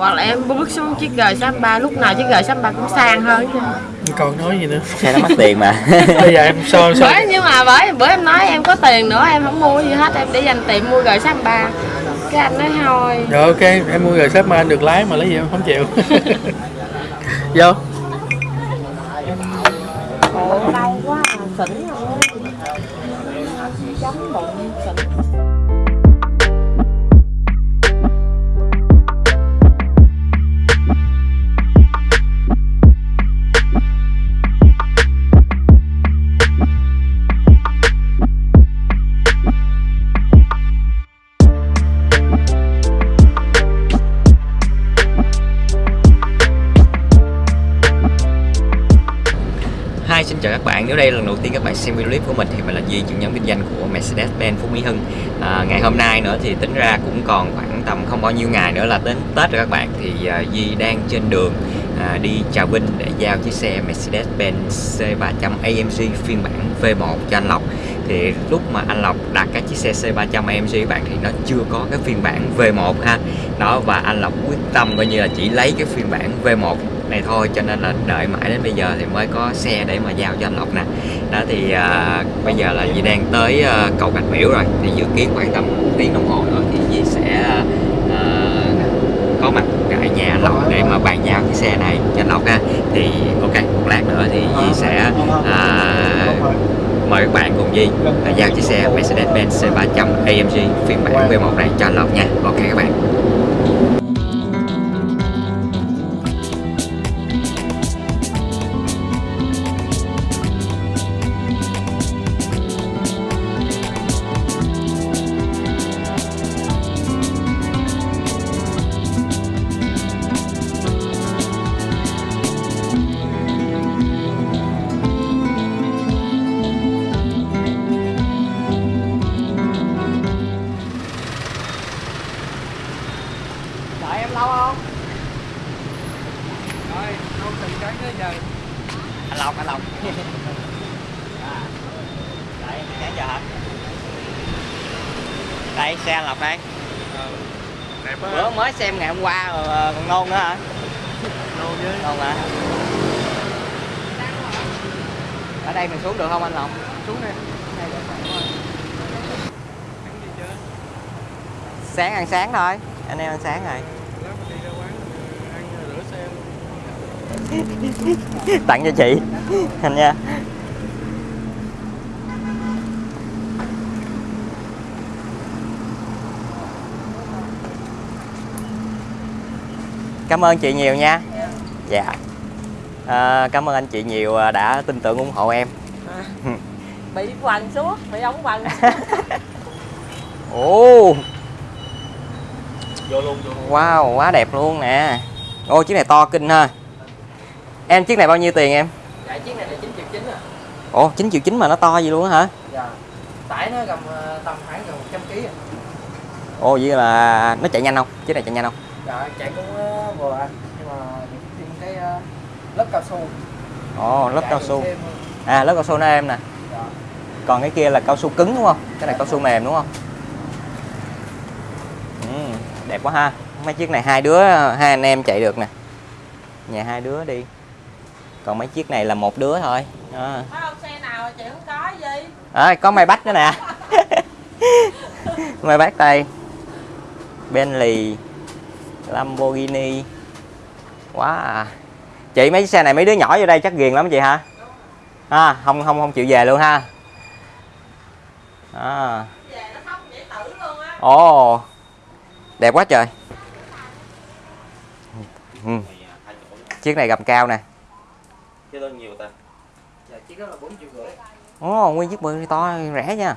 hoặc là em bước xuống chiếc G63 lúc nào chiếc G63 cũng sang hơn chứ còn nói gì nữa. Xe nó mắc tiền mà. Bây giờ em so so. Bởi nhưng mà bởi bữa em nói em có tiền nữa em không mua gì hết em để dành tiền mua G63 cái anh nói thôi. Rồi ok em mua sếp mà anh được lái mà lấy gì em không chịu. Vô chào các bạn. Nếu đây là lần đầu tiên các bạn xem video clip của mình thì mình là Duy, trưởng nhóm kinh doanh của Mercedes-Benz Phú Mỹ Hưng. À, ngày hôm nay nữa thì tính ra cũng còn khoảng tầm không bao nhiêu ngày nữa là đến Tết rồi các bạn. Thì à, Duy đang trên đường à, đi chào Vinh để giao chiếc xe Mercedes-Benz C300 AMG phiên bản V1 cho anh Lộc. Thì lúc mà anh Lộc đặt cái chiếc xe C300 AMG các bạn thì nó chưa có cái phiên bản V1 ha. Đó và anh Lộc quyết tâm coi như là chỉ lấy cái phiên bản V1 này thôi cho nên là đợi mãi đến bây giờ thì mới có xe để mà giao cho anh Lộc nè. Đó thì à, bây giờ là Di đang tới à, cầu Bạch Miễu rồi thì dự kiến khoảng tầm tiếng đồng hồ nữa thì Di sẽ à, có mặt tại nhà anh Lộc để mà bàn giao cái xe này cho anh Lộc ha. Thì ok một lát nữa thì Di sẽ à, mời các bạn cùng Di giao chiếc xe Mercedes-Benz C300 AMG phiên bản V1 này cho anh Lộc nha. Ok các bạn nôn nữa hả? Đâu với nôn hả? Ở đây mình xuống được không anh Lộc? Xuống đây sáng ăn sáng thôi. Anh em ăn sáng rồi. Đi tặng cho chị. Anh nha cảm ơn chị nhiều nha. Dạ. À, cảm ơn anh chị nhiều à, đã tin tưởng ủng hộ em. Bị quằn suốt bị ống quằn ồ. Vô luôn vô luôn. Wow quá đẹp luôn nè. Ô chiếc này to kinh ha. Em chiếc này bao nhiêu tiền em? Dạ chiếc này là 9 triệu 9 à. Ồ 9 triệu chín mà nó to gì luôn á hả? Dạ. Tải nó gầm ờ, tầm khoảng gần 100 kg à. Ồ vậy là nó chạy nhanh không? Chiếc này chạy nhanh không dạ chạy cũng ờ, vừa anh nhưng mà thêm cái ờ, lớp cao su. Ồ lớp Chạy cao su. thêm, à lớp cao su nó em nè. Dạ. còn cái kia là cao su cứng đúng không? Cái này cao su mềm đúng không? Ừ, đẹp quá ha. Mấy chiếc này hai đứa hai anh em chạy được nè. Nhà hai đứa đi. Còn mấy chiếc này là một đứa thôi. Không xe nào chị không có gì? À, có may bách nữa nè. May bách đây. Bentley Lamborghini. Quá à. chị mấy xe này mấy đứa nhỏ vô đây chắc ghiền lắm chị hả? À, không không không chịu về luôn ha. À. ồ. Đẹp quá trời. Ừ. chiếc này gầm cao nè. Ta chiếc đó là 4 triệu rưỡi ồ nguyên chiếc bự to rẻ nha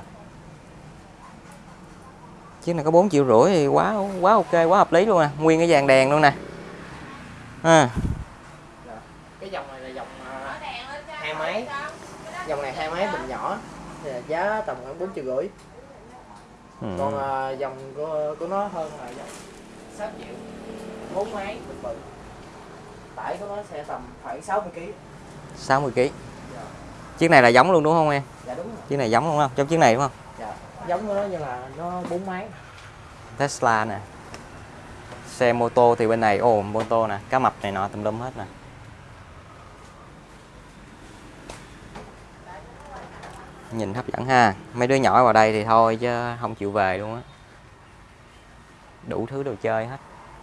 chiếc này có 4 triệu rưỡi thì quá quá ok quá hợp lý luôn nè. Nguyên cái dàn đèn luôn nè. À. cái dòng này là dòng ờ, hai máy. dòng này hai máy bình nhỏ giá tầm khoảng 4 triệu rưỡi. Ừ. còn ờ, dòng của của nó hơn là dòng 6 triệu bốn máy bự bự. Tải của nó sẽ tầm khoảng 60 kg 60 kg chiếc này là giống luôn đúng không em? Dạ đúng rồi. Chiếc này giống đúng không? Giống chiếc này đúng không? Dạ giống nó như là nó bốn máy. Tesla nè. Xe mô tô thì bên này ồ mô tô nè cá mập này nọ tùm lum hết nè. Nhìn hấp dẫn ha. Mấy đứa nhỏ vào đây thì thôi chứ không chịu về luôn á. Đủ thứ đồ chơi hết.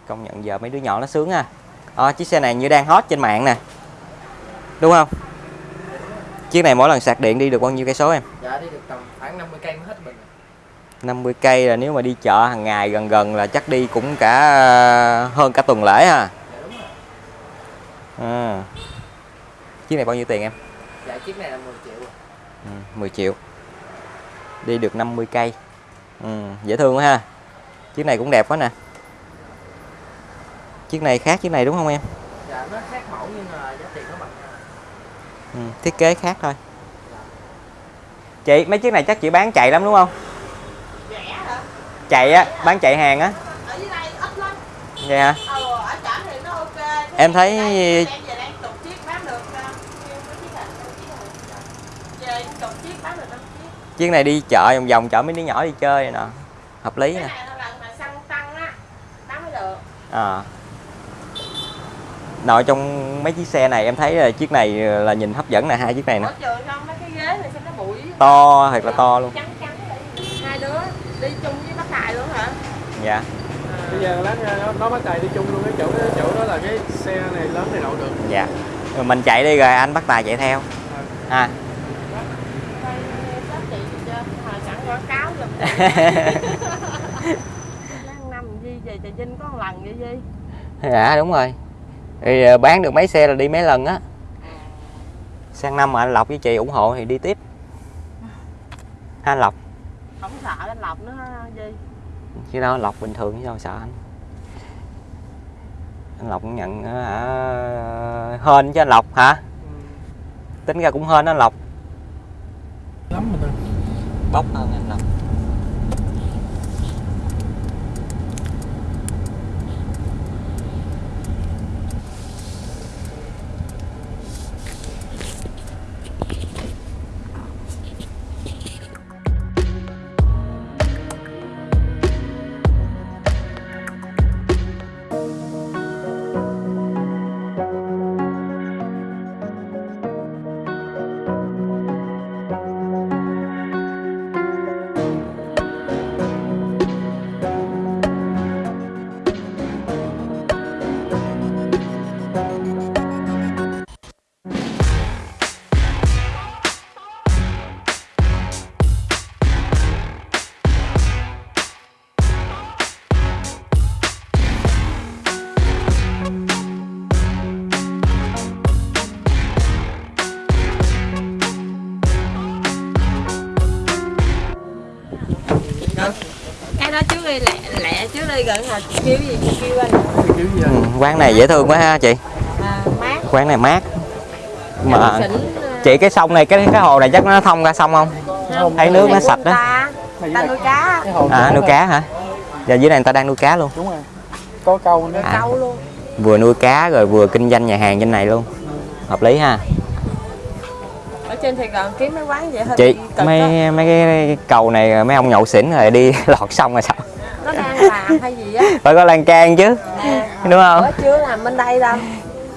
Công nhận giờ mấy đứa nhỏ nó sướng ha. À, chiếc xe này như đang hot trên mạng nè. Đúng không? Chiếc này mỗi lần sạc điện đi được bao nhiêu cây số em? Dạ đi được tầm khoảng 50 cây mới hết bình 50 cây là nếu mà đi chợ hàng ngày gần gần là chắc đi cũng cả ờ, hơn cả tuần lễ ha. Dạ đúng rồi. À. chiếc này bao nhiêu tiền em? Dạ chiếc này là 10 triệu à. ừ, 10 triệu. Đi được 50 cây. Ừ, dễ thương quá ha. Chiếc này cũng đẹp quá nè. Chiếc này khác chiếc này đúng không em? Dạ nó khác mẫu nhưng mà giá tiền nó bằng nhau ừ, thiết kế khác thôi. Chị mấy chiếc này chắc chị bán chạy lắm đúng không? Chạy á bán chạy hàng á. Vậy hả? Thế Em thấy- chiếc này đi chợ vòng vòng chợ mấy đứa nhỏ đi chơi nè. Hợp lý nè. này là lần mà xăng tăng á bán mới được à. Nội trong mấy chiếc xe này em thấy là chiếc này là nhìn hấp dẫn nè hai chiếc này nè. Không mấy cái ghế này sao nó bụi to thật là to luôn. trắng trắng hai đứa đi chung với bác tài luôn hả? Dạ. Bây giờ lát nó, nó bắt tài đi chung luôn cái chỗ cái chỗ đó là cái xe này lớn này đậu được. Dạ. Rồi mình chạy đi rồi anh bắt tài chạy theo. Gì giùm Lát năm Di về Trà Vinh có một lần vậy Di. Dạ đúng rồi thì ờ, bán được mấy xe là đi mấy lần á. Sang năm mà anh lộc với chị ủng hộ thì đi tiếp. Ha anh lộc? Không sợ anh lọc nữa Di chứ đâu lộc bình thường chứ đâu sợ anh. Anh lộc cũng nhận ờ, hả hên chứ anh lộc hả? Tính ra cũng hên anh lộc. Lắm mà ta. Bốc hơn anh đó trước đi lẹ lẹ trước đi gần hồi kêu gì kêu anh. Ừ, vậy quán này dễ thương quá ha chị. À, mát quán này mát. Mà xỉn chị cái sông này cái cái hồ này chắc nó thông ra sông không? Không, thấy nước nó sạch đó. ta. Ta nuôi cá. À nuôi cá hả? Giờ dưới này người ta đang nuôi cá luôn. Đúng rồi. Có câu nữa. À. câu luôn. Vừa nuôi cá rồi vừa kinh doanh nhà hàng trên này luôn. Hợp lý ha trên Sài Gòn kiếm mấy quán vậy hơi chị đó. mấy mấy cái cầu này mấy ông nhậu xỉn rồi đi lọt sông rồi sao? Nó đang làm hay gì á? Phải có lan can chứ nè đúng không? chưa làm bên đây đâu.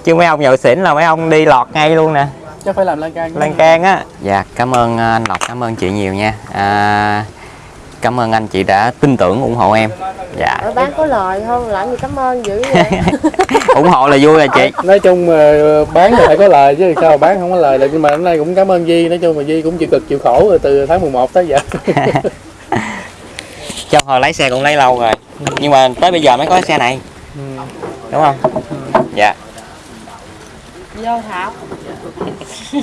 Chứ mấy ông nhậu xỉn là mấy ông đi lọt ngay luôn nè. Chắc phải làm lan can lan can á. Dạ cảm ơn anh lộc cảm ơn chị nhiều nha. À, cảm ơn anh chị đã tin tưởng ủng hộ em. Dạ. Ở bán có lời không? Làm gì cảm ơn dữ vậy? Ủng hộ là vui rồi chị. Nói chung mà bán thì phải có lời chứ sao bán không có lời được. Nhưng mà hôm nay cũng cảm ơn Di nói chung mà Di cũng chịu cực chịu khổ rồi từ tháng 11 tới giờ. Cho hồi lái xe cũng lấy lâu rồi. Nhưng mà tới bây giờ mới có xe này. Ừ. đúng không? Dạ. Vô thảo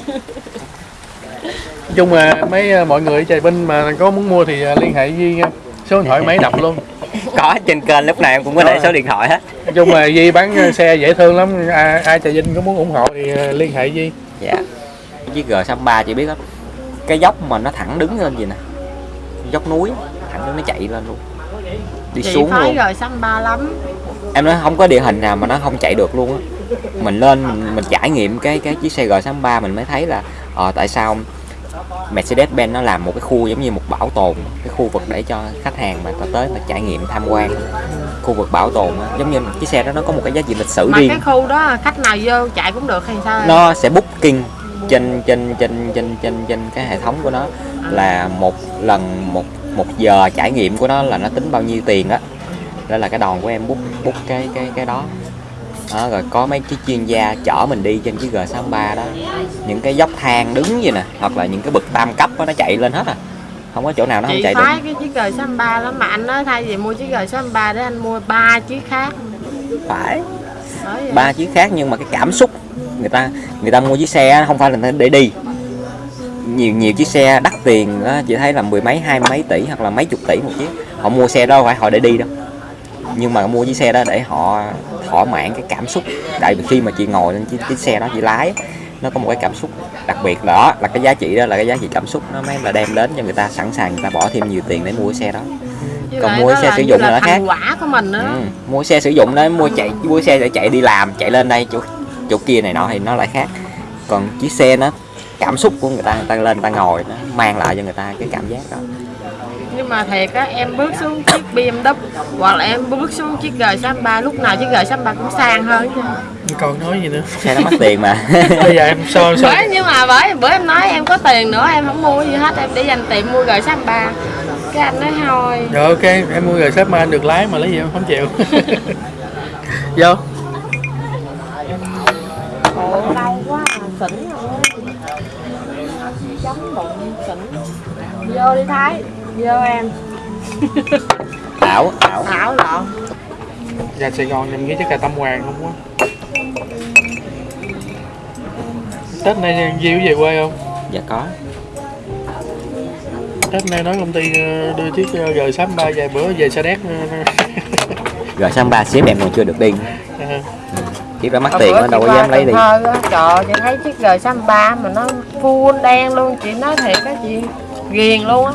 nói chung mà mấy ờ, mọi người ở Trà Vinh mà có muốn mua thì ờ, liên hệ Di nha. Số điện thoại máy đọc luôn. Có trên kênh lúc này em cũng có để số điện thoại hết. Nói chung mà Di bán ờ, xe dễ thương lắm. Ai, ai Trà Vinh có muốn ủng hộ thì liên hệ Di dạ. Chiếc G63 chị biết không? Cái dốc mà nó thẳng đứng lên gì nè? Dốc núi thẳng đứng nó chạy lên luôn. Đi chị xuống luôn. Rồi xăm ba lắm. Em nói không có địa hình nào mà nó không chạy được luôn á. Mình lên mình, mình trải nghiệm cái cái chiếc xe G63 mình mới thấy là ờ, tại sao Mercedes-Benz nó làm một cái khu giống như một bảo tồn cái khu vực để cho khách hàng mà ta tới mà trải nghiệm tham quan khu vực bảo tồn á, giống như chiếc xe đó nó có một cái giá trị lịch sử mà riêng. cái khu đó khách nào vô chạy cũng được hay sao nó sẽ booking trên trên trên trên trên trên cái hệ thống của nó. Là một lần một một giờ trải nghiệm của nó là nó tính bao nhiêu tiền đó đó là cái đòn của em book book cái cái cái đó đó, rồi có mấy cái chuyên gia chở mình đi trên cái G63 đó. Những cái dốc thang đứng vậy nè hoặc là những cái bậc tam cấp đó, nó chạy lên hết à. Không có chỗ nào nó không chị chạy phái được cái chiếc G63 lắm mà anh nói thay vì mua chiếc G63 để anh mua ba chiếc khác. Phải. Ba chiếc khác nhưng mà cái cảm xúc người ta người ta mua chiếc xe không phải là để đi. Nhiều nhiều chiếc xe đắt tiền đó chỉ thấy là mười mấy hai mấy tỷ hoặc là mấy chục tỷ một chiếc. Họ mua xe đó không phải họ để đi đâu nhưng mà mua chiếc xe đó để họ thỏa mãn cái cảm xúc. Tại vì khi mà chị ngồi lên chiếc, chiếc xe đó chị lái nó có một cái cảm xúc đặc biệt. Đó là cái giá trị đó là cái giá trị cảm xúc. Nó mới là đem đến cho người ta sẵn sàng người ta bỏ thêm nhiều tiền để mua cái xe đó. Với còn mua xe sử dụng là là nó khác. quả của mình nữa ừ. mua xe sử dụng đó mua chạy mua xe để chạy đi làm chạy lên đây chỗ chỗ kia này nọ thì nó lại khác. Còn chiếc xe nó cảm xúc của người ta người ta lên người ta ngồi nó mang lại cho người ta cái cảm giác đó nhưng mà thiệt á em bước xuống chiếc BMW hoặc là em bước xuống chiếc G63 lúc nào chiếc G63 cũng sang hơn chứ còn nói gì nữa. Xe nó mắc tiền mà. Bây giờ em so so. Bởi nhưng mà bởi bữa em nói em có tiền nữa em không mua gì hết em để dành tiền mua G63. Cái anh nói thôi. Rồi ok em mua rồi sếp mà anh được lái mà lấy gì em không chịu. Vô. Ồ, đau quá à, xỉn rồi. Chống bụng xỉn. Vô đi Thái Vô em. Ảo ảo Thảo lộn ra Sài Gòn em nghĩ chắc là tâm hoàng không quá. Tết nay Diêu về quê không? dạ có. Tết nay nói công ty ờ, đưa chiếc ờ, G63 vài bữa về Sa Đéc. Rồi sang ba xếp em còn chưa được đi. Ờ, chiếc đó mắc tiền chị đâu có dám lấy đi. Á, Trời ơi, chị thấy chiếc G63 mà nó full đen luôn Chị nói thiệt á chị ghiền luôn á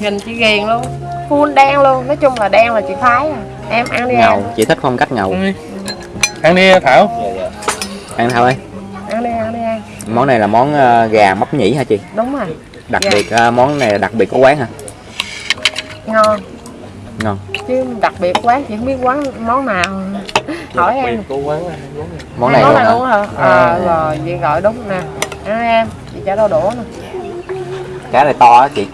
Nhìn chị ghiền luôn. Full đen luôn. Nói chung là đen là chị phái à. Em ăn đi em. Ngầu chị thích phong cách ngầu. Ăn đi ăn đi Thảo ăn thôi Ăn đi ăn đi ăn món này là món ờ, gà móc nhĩ hả chị? Đúng rồi. Đặc Dạ. biệt ờ, món này là đặc biệt của quán hả? Ngon. Ngon. Chứ đặc biệt quán chị không biết quán món nào. Hỏi em. của quán này, quán này. món này món luôn này hả? luôn hả? Ờ rồi chị gọi đúng nè. Ăn em. Chị trả đau đũa nè. Cá này to á chị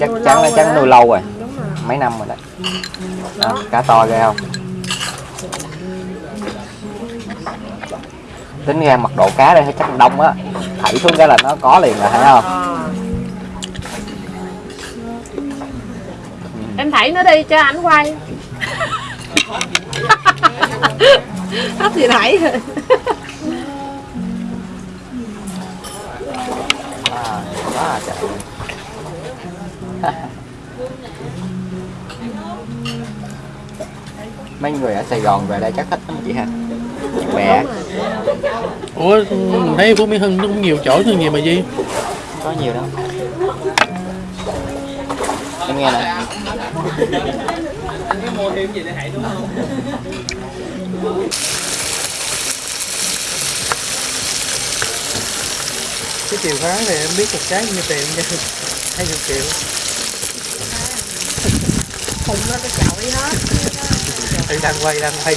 chắc Nuôi chắn là đó. nuôi lâu rồi. Mấy năm rồi đấy đó, cá to ghê không? Tính ra mật độ cá đây chắc đông á. Thảy xuống cái là nó có liền rồi thấy không? Ờ. em thảy nó đi cho ảnh quay. Hết thì thảy à, đó là trời. Mấy người ở Sài Gòn về đây chắc thích lắm chị ha. Bạn bè Ủa mình thấy Phú Mỹ Hưng nó cũng nhiều chỗ thương gì mà Di có nhiều đâu. Em nghe nè. Cái chìa khóa thì em biết một cái nhiêu tiền nha. Hai chục triệu. Khùng nó cái chậu đi hết Thì đang quay đang quay.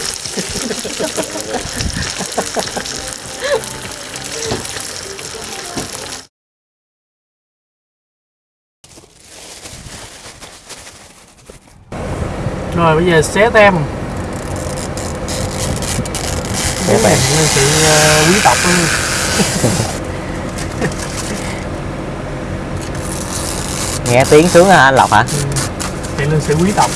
Rồi bây giờ xé tem. Xé tem. Sự ờ, quý tộc luôn nghe tiếng sướng hả anh Lộc hả? Thì lên sự quý tộc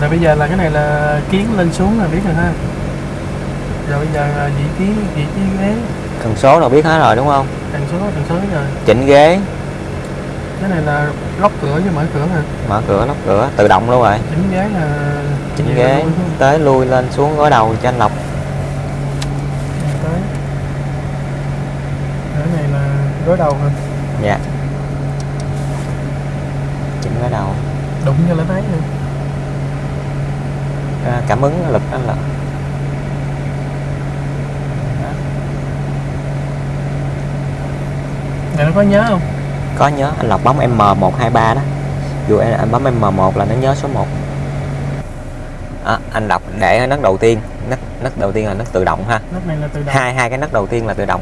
rồi bây giờ là cái này là kiến lên xuống là biết rồi ha. Rồi bây giờ là vị trí vị trí ghế. Cần số nào biết hết rồi đúng không? Tần số tần số rồi. Chỉnh ghế. Cái này là lóc cửa chứ mở cửa hả? Mở cửa lóc cửa tự động luôn rồi. Chỉnh ghế là chỉnh ghế là tới lui lên xuống gối đầu cho anh Lộc. Tới. Cái này là gối đầu hả? Dạ. Chỉnh gối đầu. Đụng cho là thấy nữa à, cảm ứng lực anh Lộc này nó có nhớ không? Có nhớ anh Lộc bấm M123 đó. Dù anh, anh bấm M1 là nó nhớ số 1 à, anh Lộc để ở nấc đầu tiên. Nấc nấc đầu tiên là nấc tự động ha. Nấc này là tự động. Hai hai cái nấc đầu tiên là tự động.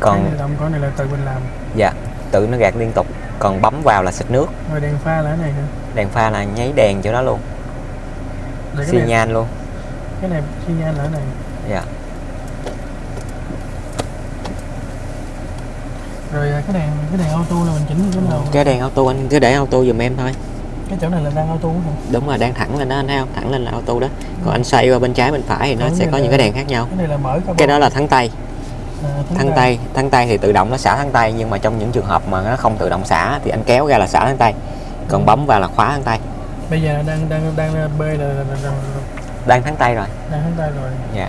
Còn còn tự động còn này là tự mình làm. Dạ tự nó gạt liên tục. Còn bấm vào là xịt nước. Rồi đèn pha là cái này nữa đèn pha là nháy đèn chỗ đó luôn rồi xi này nhan luôn. Cái này xi nhan là cái này. Dạ. Rồi à, cái đèn cái đèn auto là mình chỉnh cái nào cái đèn auto anh cứ để auto giùm em thôi. Cái chỗ này là đang auto hả? Đúng rồi đang thẳng lên đó anh thấy không? Thẳng lên là auto đó. Còn anh xoay qua bên trái bên phải thì nó sẽ có này những là- cái đèn khác nhau. cái này là mở cái đó là thắng tay. À, thắng tay. thắng tay thì tự động nó xả thắng tay nhưng mà trong những trường hợp mà nó không tự động xả thì anh kéo ra là xả thắng tay. Còn bấm vào là khóa thắng tay bây giờ đang đang đang b là, là, là, đang thắng tay rồi. Đang thắng tay rồi. Dạ.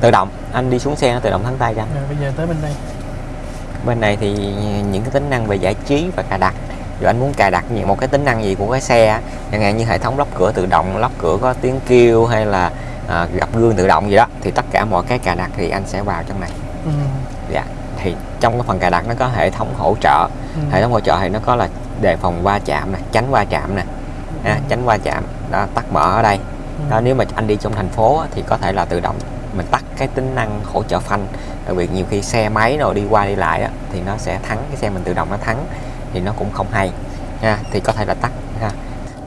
Tự động anh đi xuống xe nó tự động thắng tay cho anh. rồi bây giờ tới bên đây. Bên này thì những cái tính năng về giải trí và cài đặt. Rồi anh muốn cài đặt những một cái tính năng gì của cái xe chẳng hạn như hệ thống lóc cửa tự động lóc cửa có tiếng kêu hay là à, gặp gương tự động gì đó thì tất cả mọi cái cài đặt thì anh sẽ vào trong này. Ừ. dạ. Thì trong cái phần cài đặt nó có hệ thống hỗ trợ. Ừ. hệ thống hỗ trợ thì nó có là đề phòng va chạm nè tránh va chạm nè ha, tránh va chạm đó, tắt mở ở đây. Ừ. đó, nếu mà anh đi trong thành phố thì có thể là tự động mình tắt cái tính năng hỗ trợ phanh. Đặc biệt nhiều khi xe máy nào đi qua đi lại á, thì nó sẽ thắng cái xe mình tự động nó thắng thì nó cũng không hay ha thì có thể là tắt ha.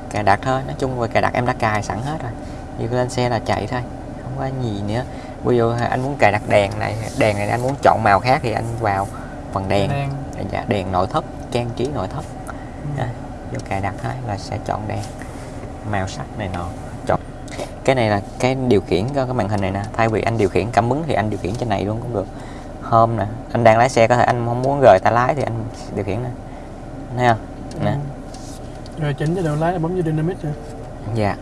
Cài đặt thôi nói chung về cài đặt em đã cài sẵn hết rồi như lên xe là chạy thôi không có gì nữa. Ví dụ anh muốn cài đặt đèn này đèn này anh muốn chọn màu khác thì anh vào phần đèn. Đèn. Dạ, đèn nội thất trang trí nội thất Ừ. vô cài đặt thôi là sẽ chọn đèn. Màu sắc này nọ. Chọn. Cái này là cái điều khiển cho cái màn hình này nè. Thay vì anh điều khiển cảm ứng thì anh điều khiển trên này luôn cũng được. Hôm nè anh đang lái xe có thể anh không muốn rời tay lái thì anh điều khiển nè. Thấy không? Nè. Ừ. rồi chỉnh cho đầu lái là bấm vô dynamic rồi dạ.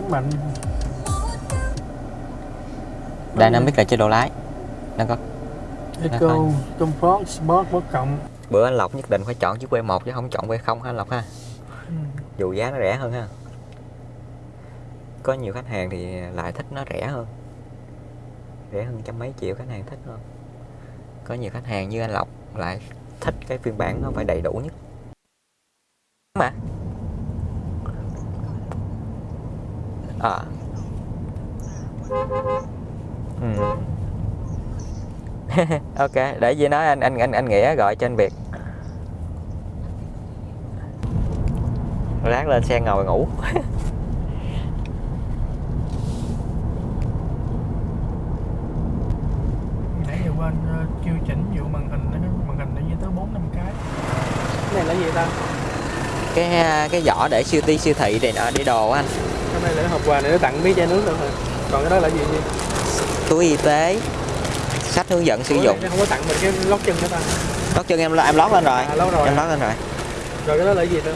Bấm mạnh. Dynamic là chế độ lái. Nó có Eco, Phải. Comfort, Sport, bot cộng bữa anh lộc nhất định phải chọn chiếc V1 chứ không chọn V0 ha anh lộc ha? Ừ. dù giá nó rẻ hơn ha. Có nhiều khách hàng thì lại thích nó rẻ hơn. Rẻ hơn trăm mấy triệu khách hàng thích hơn. Có nhiều khách hàng như anh Lộc lại thích cái phiên bản nó phải đầy đủ nhất. Mà. À. Ừ. ok để gì nói anh anh anh anh nghĩa gọi cho anh Việt lát lên xe ngồi ngủ. Nãy giờ quên uh, kêu chỉnh vụ màn hình nó màn hình nó như tới bốn năm cái. Cái này là gì ta? Cái à, cái giỏ để siêu ti siêu thị này nọ đi đồ á anh. Cái này là hộp quà này nó tặng miếng chai nước nữa hả? Còn cái đó là gì gì túi y tế sách hướng dẫn sử dụng. không có tặng mình cái lót chân nữa ta? Lót chân em em lót lên rồi. À, lâu rồi. Em lót lên rồi. Rồi cái đó là gì ta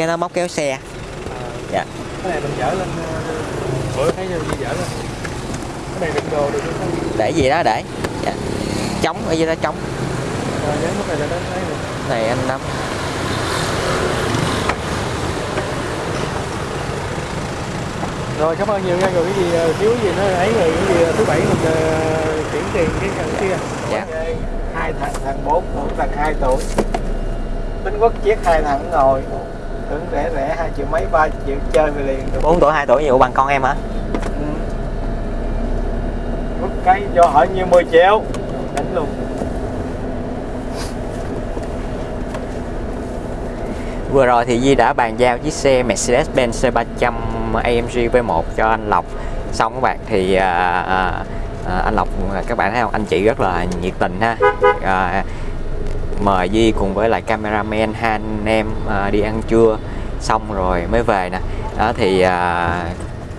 cái nó móc kéo xe. À, Dạ. cái này mình chở lên uh, bữa thấy gì chở lên. Cái này đựng đồ được để gì đó để. Dạ. chống ở dưới đó chống lúc này này anh nắm rồi cảm ơn nhiều nha. Rồi cái gì ờ, thiếu gì nó ấy rồi cái gì ờ, thứ bảy mình uh, chuyển tiền cái cái kia. Dạ. Hai thằng thằng bốn một thằng hai tuổi. Tính quốc chiếc hai thằng ngồi tưởng rẻ rẻ hai triệu mấy ba triệu chơi về liền được. 4 tuổi 2 tuổi nhiều bằng con em hả? Ừ. Cái cho hỏi như 10 triệu. Đánh luôn. Vừa rồi thì Di đã bàn giao chiếc xe Mercedes-Benz C300 AMG V1 cho anh Lộc. Xong các bạn thì à, à, à, anh Lộc các bạn thấy không? Anh chị rất là nhiệt tình ha. À, mời Di cùng với lại cameraman hai anh em à, đi ăn trưa. Xong rồi mới về nè. Đó thì à,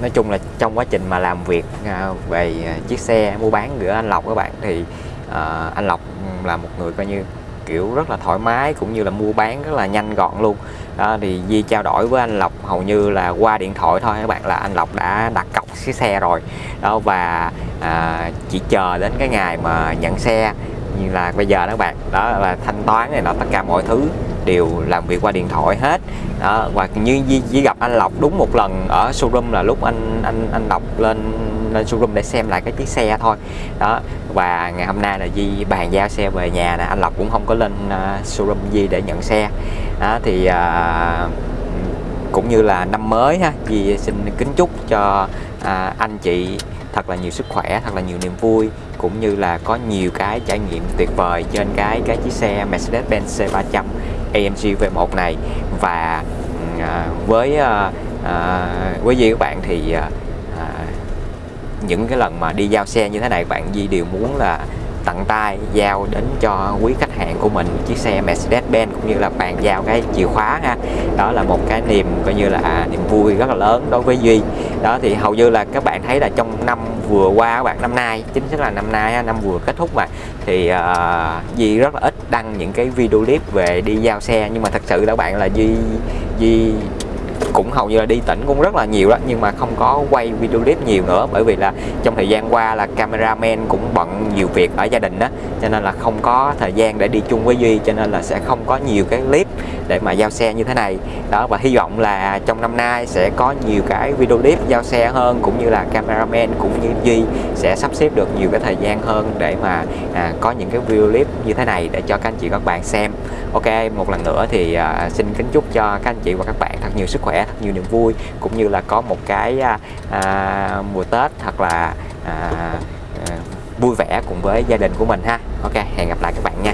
nói chung là trong quá trình mà làm việc à, về chiếc xe mua bán giữa anh Lộc các bạn thì à, anh Lộc là một người coi như kiểu rất là thoải mái cũng như là mua bán rất là nhanh gọn luôn. Đó, thì Di trao đổi với anh Lộc hầu như là qua điện thoại thôi các bạn là anh Lộc đã đặt cọc chiếc xe rồi. Đó và à, chỉ chờ đến cái ngày mà nhận xe như là bây giờ đó các bạn đó là thanh toán này nọ tất cả mọi thứ đều làm việc qua điện thoại hết. Đó và như Di, gặp anh Lộc đúng một lần ở showroom là lúc anh anh anh Lộc lên lên showroom để xem lại cái chiếc xe thôi. Đó và ngày hôm nay là Di bàn giao xe về nhà nè anh Lộc cũng không có lên uh, showroom Di để nhận xe. Đó thì uh, cũng như là năm mới ha Di xin kính chúc cho uh, anh chị thật là nhiều sức khỏe thật là nhiều niềm vui cũng như là có nhiều cái trải nghiệm tuyệt vời trên cái cái chiếc xe Mercedes-Benz C300 AMG V1 này. Và ừ, à, với à, à, với Di các bạn thì à, à, những cái lần mà đi giao xe như thế này bạn Di đều muốn là tặng tay giao đến cho quý khách hàng của mình chiếc xe Mercedes-Benz cũng như là bàn giao cái chìa khóa ha. Đó là một cái niềm coi như là à, niềm vui rất là lớn đối với Duy. Đó thì hầu như là các bạn thấy là trong năm vừa qua các bạn năm nay chính xác là năm nay năm vừa kết thúc mà thì uh, Duy rất là ít đăng những cái video clip về đi giao xe. Nhưng mà thật sự các bạn là Duy Duy cũng hầu như là đi tỉnh cũng rất là nhiều đó nhưng mà không có quay video clip nhiều nữa bởi vì là trong thời gian qua là cameraman cũng bận nhiều việc ở gia đình đó cho nên là không có thời gian để đi chung với Duy cho nên là sẽ không có nhiều cái clip để mà giao xe như thế này. Đó và hy vọng là trong năm nay sẽ có nhiều cái video clip giao xe hơn cũng như là cameraman cũng như Duy sẽ sắp xếp được nhiều cái thời gian hơn để mà à, có những cái video clip như thế này để cho các anh chị các bạn xem. Ok một lần nữa thì à, xin kính chúc cho các anh chị và các bạn thật nhiều sức khỏe thật nhiều niềm vui cũng như là có một cái à, à, mùa Tết thật là à, à, vui vẻ cùng với gia đình của mình ha. Ok hẹn gặp lại các bạn nha.